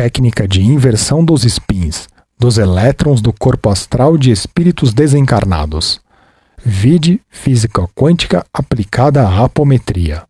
técnica de inversão dos spins dos elétrons do corpo astral de espíritos desencarnados. Vide física quântica aplicada à apometria.